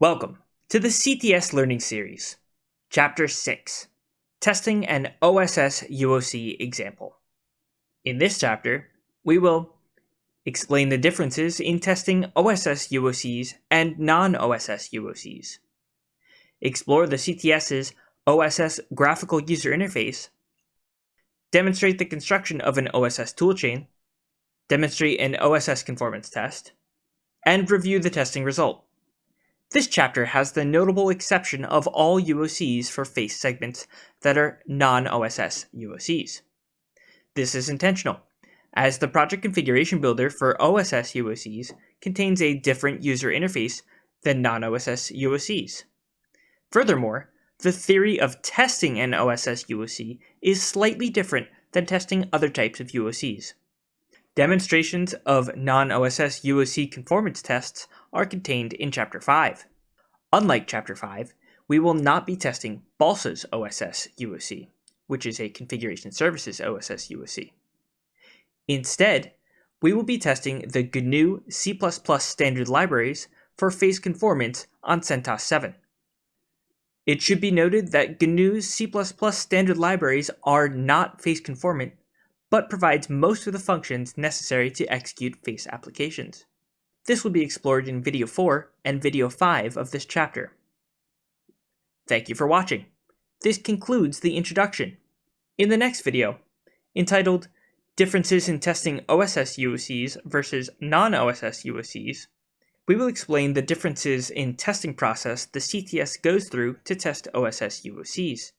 Welcome to the CTS Learning Series, Chapter 6 Testing an OSS UOC Example. In this chapter, we will explain the differences in testing OSS UOCs and non OSS UOCs, explore the CTS's OSS graphical user interface, demonstrate the construction of an OSS toolchain, demonstrate an OSS conformance test, and review the testing result. This chapter has the notable exception of all UOCs for face segments that are non-OSS UOCs. This is intentional, as the project configuration builder for OSS UOCs contains a different user interface than non-OSS UOCs. Furthermore, the theory of testing an OSS UOC is slightly different than testing other types of UOCs. Demonstrations of non-OSS UOC conformance tests are contained in Chapter 5. Unlike Chapter 5, we will not be testing Balsa's OSS UOC, which is a Configuration Services OSS UOC. Instead, we will be testing the GNU C++ standard libraries for face conformance on CentOS 7. It should be noted that GNU's C++ standard libraries are not face conformant, but provides most of the functions necessary to execute face applications. This will be explored in video 4 and video 5 of this chapter. Thank you for watching. This concludes the introduction. In the next video, entitled Differences in Testing OSS UOCs versus Non-OSS UOCs, we will explain the differences in testing process the CTS goes through to test OSS UOCs.